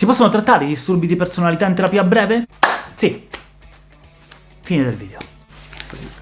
Si possono trattare i disturbi di personalità in terapia breve? Sì. Fine del video. Così.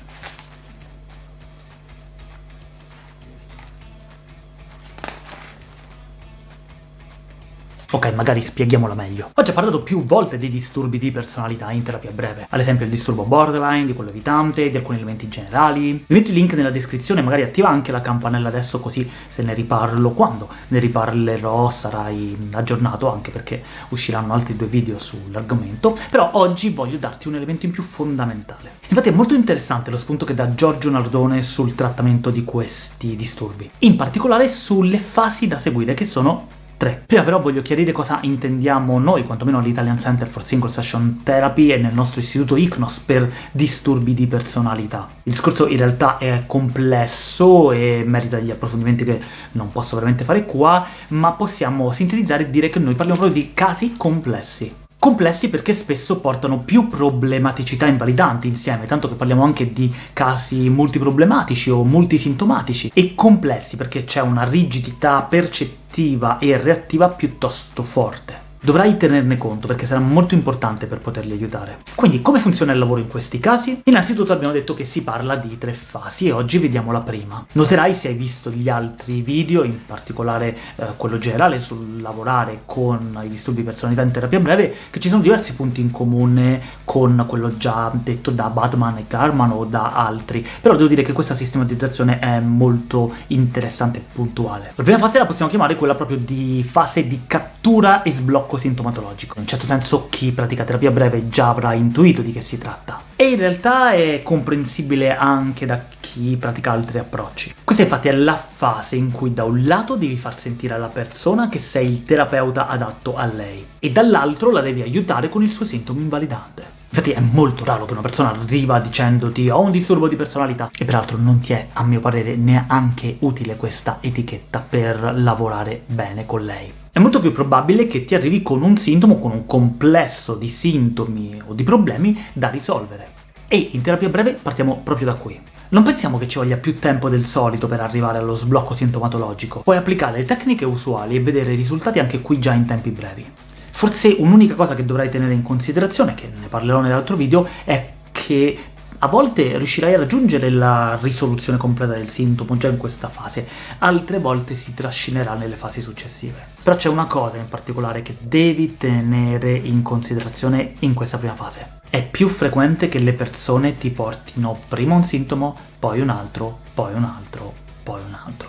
Ok, magari spieghiamola meglio. Ho già parlato più volte dei disturbi di personalità in terapia breve, ad esempio il disturbo borderline, di quello evitante, di alcuni elementi generali. Vi metto il link nella descrizione, magari attiva anche la campanella adesso così se ne riparlo quando ne riparlerò sarai aggiornato, anche perché usciranno altri due video sull'argomento, però oggi voglio darti un elemento in più fondamentale. Infatti è molto interessante lo spunto che dà Giorgio Nardone sul trattamento di questi disturbi, in particolare sulle fasi da seguire, che sono 3. Prima però voglio chiarire cosa intendiamo noi, quantomeno all'Italian Center for Single Session Therapy e nel nostro istituto ICNOS, per disturbi di personalità. Il discorso in realtà è complesso e merita degli approfondimenti che non posso veramente fare qua, ma possiamo sintetizzare e dire che noi parliamo proprio di casi complessi. Complessi perché spesso portano più problematicità invalidanti insieme, tanto che parliamo anche di casi multiproblematici o multisintomatici, e complessi perché c'è una rigidità percettiva e reattiva piuttosto forte. Dovrai tenerne conto, perché sarà molto importante per poterli aiutare. Quindi, come funziona il lavoro in questi casi? Innanzitutto abbiamo detto che si parla di tre fasi, e oggi vediamo la prima. Noterai, se hai visto gli altri video, in particolare eh, quello generale sul lavorare con i disturbi di personalità in terapia breve, che ci sono diversi punti in comune con quello già detto da Batman e Garman o da altri, però devo dire che questa sistematizzazione è molto interessante e puntuale. La prima fase la possiamo chiamare quella proprio di fase di cattura e sblocco blocco sintomatologico. In un certo senso chi pratica terapia breve già avrà intuito di che si tratta. E in realtà è comprensibile anche da chi pratica altri approcci. Questa infatti è la fase in cui da un lato devi far sentire alla persona che sei il terapeuta adatto a lei, e dall'altro la devi aiutare con il suo sintomo invalidante. Infatti è molto raro che una persona arriva dicendoti ho un disturbo di personalità, e peraltro non ti è, a mio parere, neanche utile questa etichetta per lavorare bene con lei. È molto più probabile che ti arrivi con un sintomo, con un complesso di sintomi o di problemi da risolvere. E in terapia breve partiamo proprio da qui. Non pensiamo che ci voglia più tempo del solito per arrivare allo sblocco sintomatologico. Puoi applicare le tecniche usuali e vedere i risultati anche qui già in tempi brevi. Forse un'unica cosa che dovrai tenere in considerazione, che ne parlerò nell'altro video, è che a volte riuscirai a raggiungere la risoluzione completa del sintomo già in questa fase, altre volte si trascinerà nelle fasi successive. Però c'è una cosa in particolare che devi tenere in considerazione in questa prima fase. È più frequente che le persone ti portino prima un sintomo, poi un altro, poi un altro, poi un altro.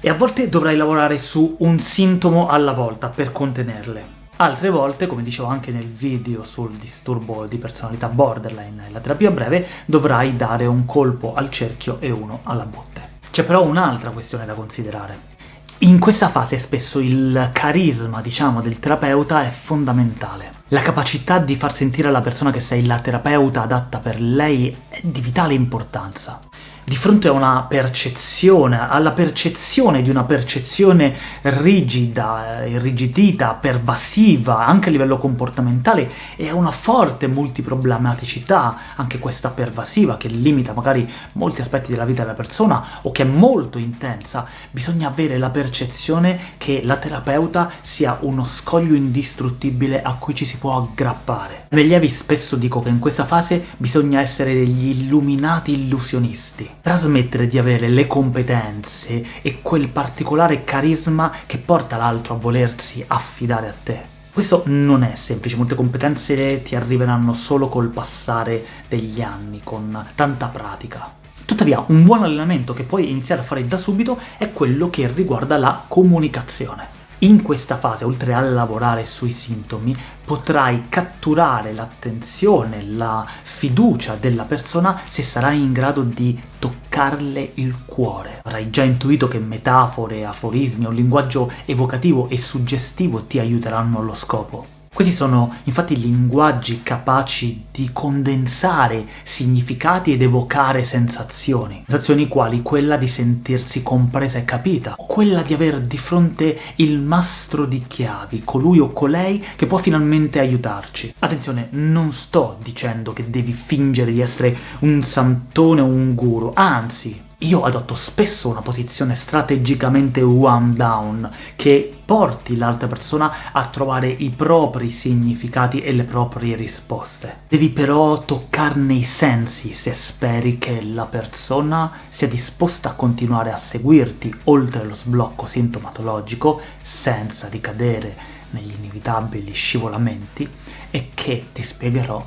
E a volte dovrai lavorare su un sintomo alla volta per contenerle. Altre volte, come dicevo anche nel video sul disturbo di personalità borderline e la terapia breve, dovrai dare un colpo al cerchio e uno alla botte. C'è però un'altra questione da considerare. In questa fase spesso il carisma, diciamo, del terapeuta è fondamentale. La capacità di far sentire alla persona che sei la terapeuta adatta per lei è di vitale importanza di fronte a una percezione, alla percezione di una percezione rigida, irrigidita, pervasiva, anche a livello comportamentale, e a una forte multiproblematicità, anche questa pervasiva, che limita magari molti aspetti della vita della persona, o che è molto intensa, bisogna avere la percezione che la terapeuta sia uno scoglio indistruttibile a cui ci si può aggrappare. Negli avi spesso dico che in questa fase bisogna essere degli illuminati illusionisti, trasmettere di avere le competenze e quel particolare carisma che porta l'altro a volersi affidare a te. Questo non è semplice, molte competenze ti arriveranno solo col passare degli anni, con tanta pratica. Tuttavia, un buon allenamento che puoi iniziare a fare da subito è quello che riguarda la comunicazione. In questa fase, oltre a lavorare sui sintomi, potrai catturare l'attenzione, la fiducia della persona se sarai in grado di toccarle il cuore. Avrai già intuito che metafore, aforismi o linguaggio evocativo e suggestivo ti aiuteranno allo scopo. Questi sono infatti linguaggi capaci di condensare significati ed evocare sensazioni. Sensazioni quali quella di sentirsi compresa e capita, quella di aver di fronte il mastro di chiavi, colui o colei che può finalmente aiutarci. Attenzione, non sto dicendo che devi fingere di essere un santone o un guru, anzi, io adotto spesso una posizione strategicamente one down, che porti l'altra persona a trovare i propri significati e le proprie risposte. Devi però toccarne i sensi se speri che la persona sia disposta a continuare a seguirti oltre lo sblocco sintomatologico senza ricadere negli inevitabili scivolamenti e che ti spiegherò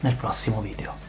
nel prossimo video.